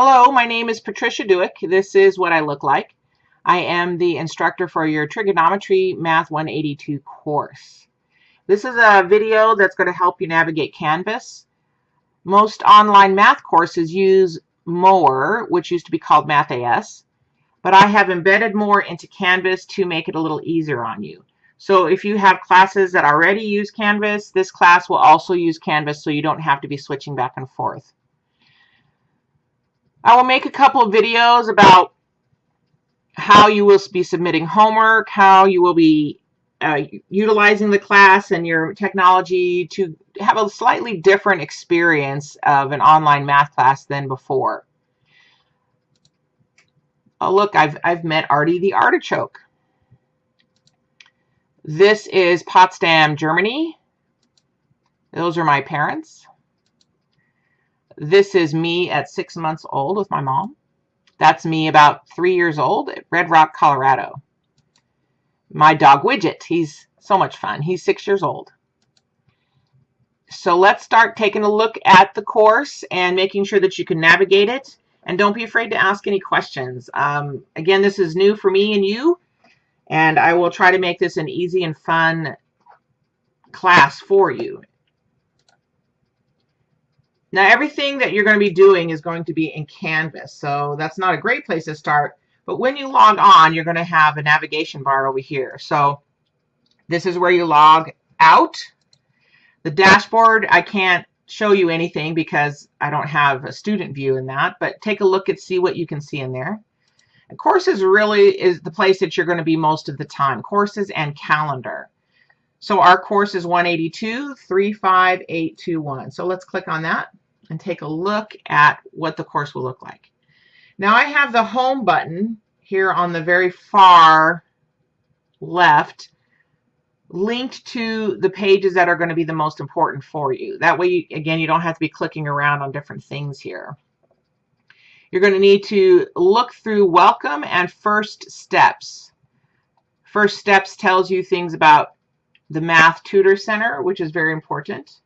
Hello, my name is Patricia Duick. This is what I look like. I am the instructor for your Trigonometry Math 182 course. This is a video that's going to help you navigate Canvas. Most online math courses use More, which used to be called MathAS, but I have embedded More into Canvas to make it a little easier on you. So if you have classes that already use Canvas, this class will also use Canvas so you don't have to be switching back and forth. I will make a couple of videos about how you will be submitting homework, how you will be uh, utilizing the class and your technology to have a slightly different experience of an online math class than before. Oh, look, I've, I've met Artie the Artichoke. This is Potsdam, Germany. Those are my parents. This is me at six months old with my mom. That's me about three years old at Red Rock, Colorado. My dog Widget, he's so much fun. He's six years old. So let's start taking a look at the course and making sure that you can navigate it. And don't be afraid to ask any questions. Um, again, this is new for me and you, and I will try to make this an easy and fun class for you. Now everything that you're going to be doing is going to be in Canvas, so that's not a great place to start. But when you log on, you're going to have a navigation bar over here. So this is where you log out. The dashboard, I can't show you anything because I don't have a student view in that, but take a look and see what you can see in there. And courses really is the place that you're going to be most of the time. Courses and calendar. So our course is 182 35821. So let's click on that and take a look at what the course will look like. Now I have the home button here on the very far left linked to the pages that are going to be the most important for you. That way, again, you don't have to be clicking around on different things here. You're going to need to look through welcome and first steps. First steps tells you things about the Math Tutor Center, which is very important.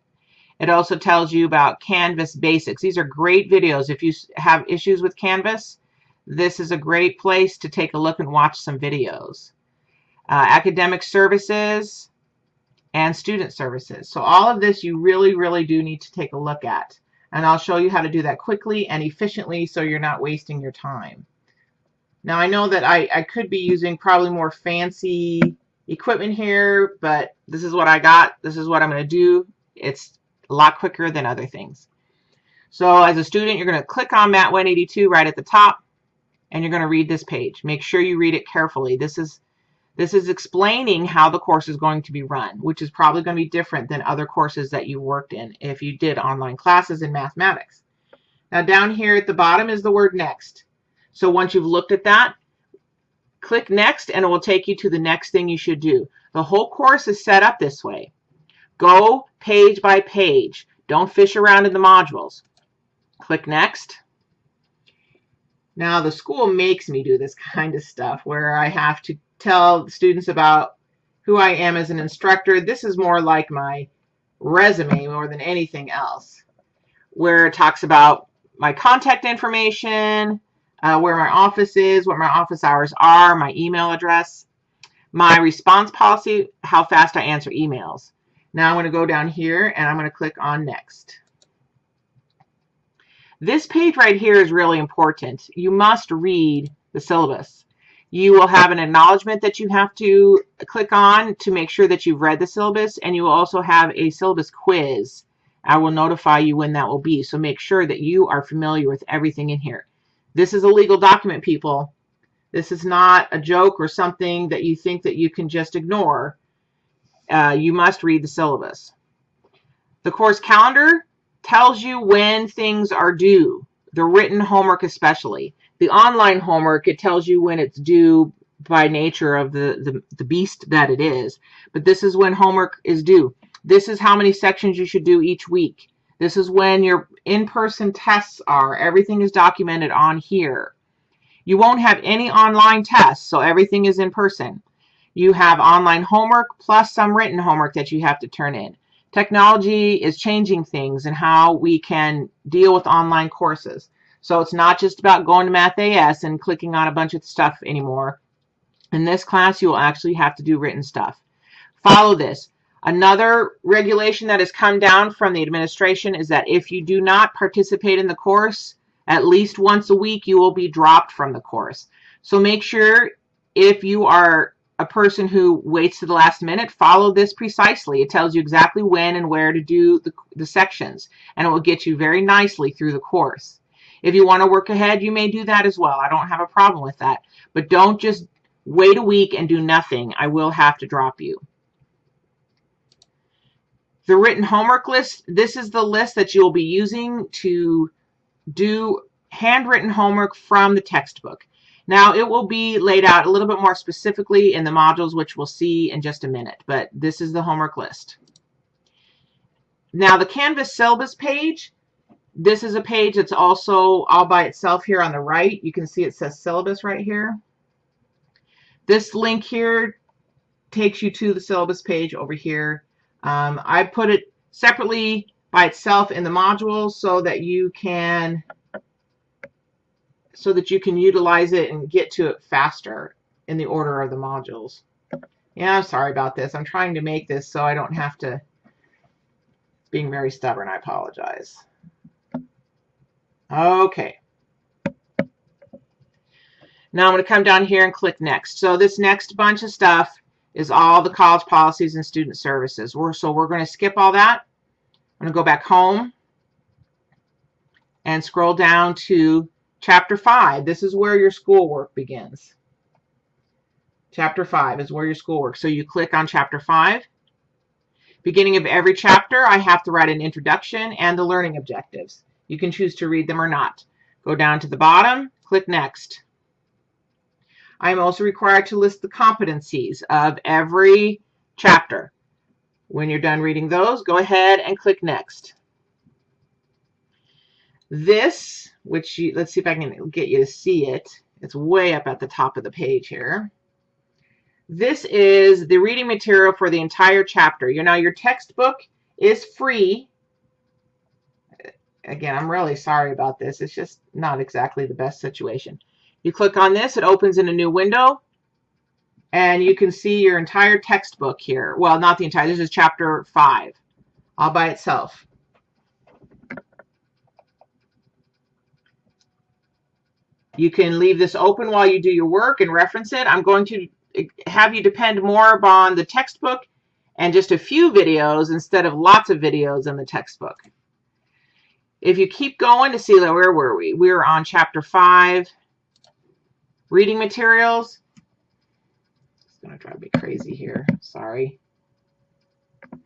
It also tells you about Canvas basics. These are great videos. If you have issues with Canvas, this is a great place to take a look and watch some videos. Uh, academic services and student services. So all of this you really, really do need to take a look at. And I'll show you how to do that quickly and efficiently so you're not wasting your time. Now I know that I, I could be using probably more fancy equipment here, but this is what I got. This is what I'm going to do. It's a lot quicker than other things. So as a student, you're going to click on Mat 182 right at the top, and you're going to read this page. Make sure you read it carefully. This is this is explaining how the course is going to be run, which is probably going to be different than other courses that you worked in if you did online classes in mathematics. Now down here at the bottom is the word next. So once you've looked at that, click next and it will take you to the next thing you should do. The whole course is set up this way. Go page by page. Don't fish around in the modules. Click Next. Now the school makes me do this kind of stuff where I have to tell students about who I am as an instructor. This is more like my resume more than anything else, where it talks about my contact information, uh, where my office is, what my office hours are, my email address, my response policy, how fast I answer emails. Now I'm going to go down here and I'm going to click on next. This page right here is really important. You must read the syllabus. You will have an acknowledgement that you have to click on to make sure that you've read the syllabus and you will also have a syllabus quiz. I will notify you when that will be. So make sure that you are familiar with everything in here. This is a legal document, people. This is not a joke or something that you think that you can just ignore uh, you must read the syllabus. The course calendar tells you when things are due, the written homework especially. The online homework, it tells you when it's due by nature of the, the, the beast that it is. But this is when homework is due. This is how many sections you should do each week. This is when your in-person tests are. Everything is documented on here. You won't have any online tests, so everything is in person. You have online homework plus some written homework that you have to turn in. Technology is changing things and how we can deal with online courses. So it's not just about going to Math AS and clicking on a bunch of stuff anymore. In this class, you will actually have to do written stuff. Follow this. Another regulation that has come down from the administration is that if you do not participate in the course at least once a week, you will be dropped from the course. So make sure if you are a person who waits to the last minute, follow this precisely. It tells you exactly when and where to do the, the sections, and it will get you very nicely through the course. If you want to work ahead, you may do that as well. I don't have a problem with that. But don't just wait a week and do nothing. I will have to drop you. The written homework list, this is the list that you'll be using to do handwritten homework from the textbook. Now it will be laid out a little bit more specifically in the modules, which we'll see in just a minute, but this is the homework list. Now the Canvas syllabus page, this is a page that's also all by itself here on the right. You can see it says syllabus right here. This link here takes you to the syllabus page over here. Um, I put it separately by itself in the modules so that you can so that you can utilize it and get to it faster in the order of the modules. Yeah, I'm sorry about this. I'm trying to make this so I don't have to being very stubborn. I apologize. Okay. Now I'm going to come down here and click next. So this next bunch of stuff is all the college policies and student services. We're, so we're going to skip all that. I'm going to go back home and scroll down to chapter 5. This is where your schoolwork begins. Chapter 5 is where your schoolwork. So you click on chapter 5. Beginning of every chapter, I have to write an introduction and the learning objectives. You can choose to read them or not. Go down to the bottom, click next. I am also required to list the competencies of every chapter. When you're done reading those, go ahead and click next. This, which you, let's see if I can get you to see it. It's way up at the top of the page here. This is the reading material for the entire chapter. You know, your textbook is free. Again, I'm really sorry about this. It's just not exactly the best situation. You click on this, it opens in a new window, and you can see your entire textbook here. Well, not the entire, this is chapter 5, all by itself. You can leave this open while you do your work and reference it. I'm going to eh, have you depend more upon the textbook and just a few videos instead of lots of videos in the textbook. If you keep going to see, where were we? We were on chapter 5 reading materials. It's going to drive me crazy here. Sorry.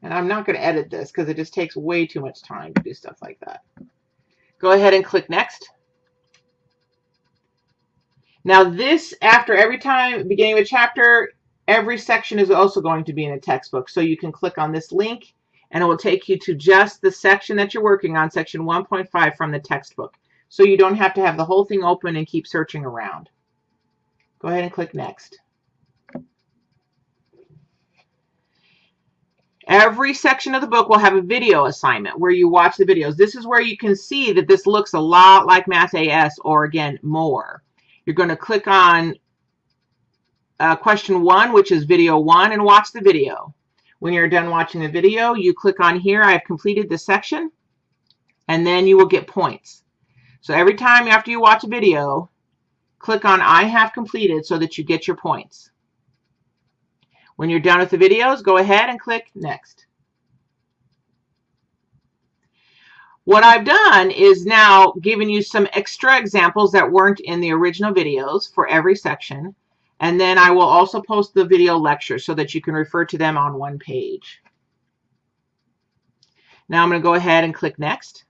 And I'm not going to edit this because it just takes way too much time to do stuff like that. Go ahead and click next. Now this, after every time, beginning of a chapter, every section is also going to be in a textbook. So you can click on this link and it will take you to just the section that you're working on, section 1.5 from the textbook. So you don't have to have the whole thing open and keep searching around. Go ahead and click next. Every section of the book will have a video assignment where you watch the videos. This is where you can see that this looks a lot like Math AS or again, more. You're going to click on uh, question one, which is video one, and watch the video. When you're done watching the video, you click on here, I've completed this section, and then you will get points. So every time after you watch a video, click on I have completed so that you get your points. When you're done with the videos, go ahead and click next. What I've done is now given you some extra examples that weren't in the original videos for every section. And then I will also post the video lectures so that you can refer to them on one page. Now I'm going to go ahead and click next.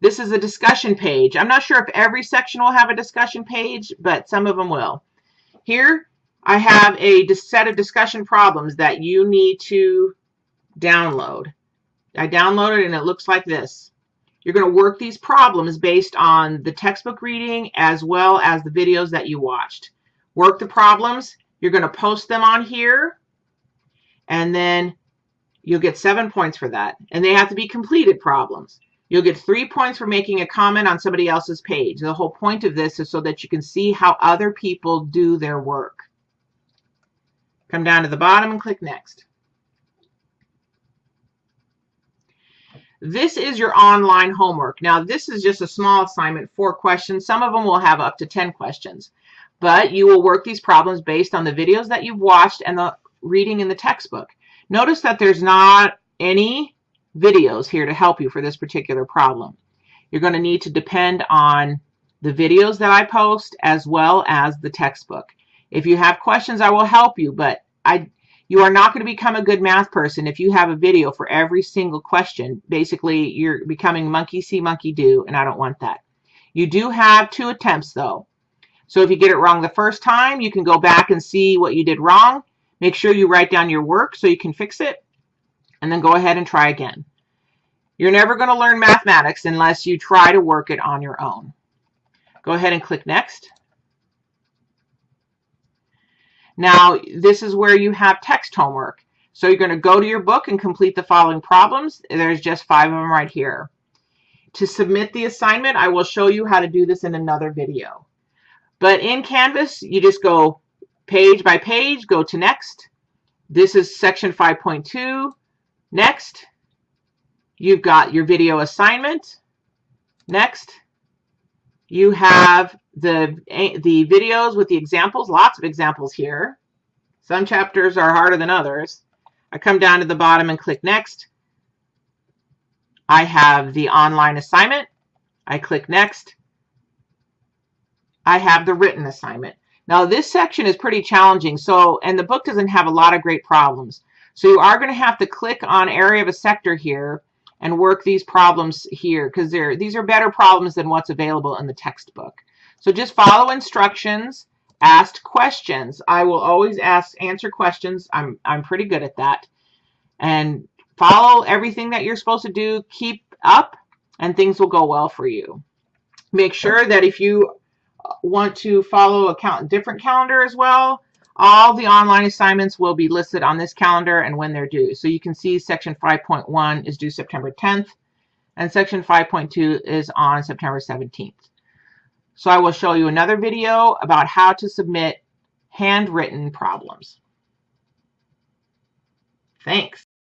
This is a discussion page. I'm not sure if every section will have a discussion page, but some of them will. Here, I have a set of discussion problems that you need to download. I downloaded and it looks like this. You're going to work these problems based on the textbook reading as well as the videos that you watched. Work the problems. You're going to post them on here and then you'll get seven points for that. And they have to be completed problems. You'll get three points for making a comment on somebody else's page. The whole point of this is so that you can see how other people do their work. Come down to the bottom and click Next. This is your online homework. Now, this is just a small assignment, four questions. Some of them will have up to 10 questions, but you will work these problems based on the videos that you've watched and the reading in the textbook. Notice that there's not any videos here to help you for this particular problem. You're going to need to depend on the videos that I post as well as the textbook. If you have questions, I will help you, but I you are not going to become a good math person if you have a video for every single question. Basically, you're becoming monkey see, monkey do, and I don't want that. You do have two attempts, though. So if you get it wrong the first time, you can go back and see what you did wrong. Make sure you write down your work so you can fix it, and then go ahead and try again. You're never going to learn mathematics unless you try to work it on your own. Go ahead and click Next. Now, this is where you have text homework. So you're going to go to your book and complete the following problems. There's just five of them right here. To submit the assignment, I will show you how to do this in another video. But in Canvas, you just go page by page, go to next. This is section 5.2. Next. You've got your video assignment. Next. You have the, the videos with the examples, lots of examples here. Some chapters are harder than others. I come down to the bottom and click Next. I have the online assignment. I click Next. I have the written assignment. Now this section is pretty challenging, so and the book doesn't have a lot of great problems. So you are going to have to click on area of a sector here and work these problems here because they're these are better problems than what's available in the textbook. So just follow instructions, ask questions. I will always ask answer questions. I'm I'm pretty good at that. And follow everything that you're supposed to do. Keep up and things will go well for you. Make sure that if you uh, want to follow a different calendar as well, all the online assignments will be listed on this calendar and when they're due. So you can see section 5.1 is due September 10th and section 5.2 is on September 17th. So I will show you another video about how to submit handwritten problems. Thanks.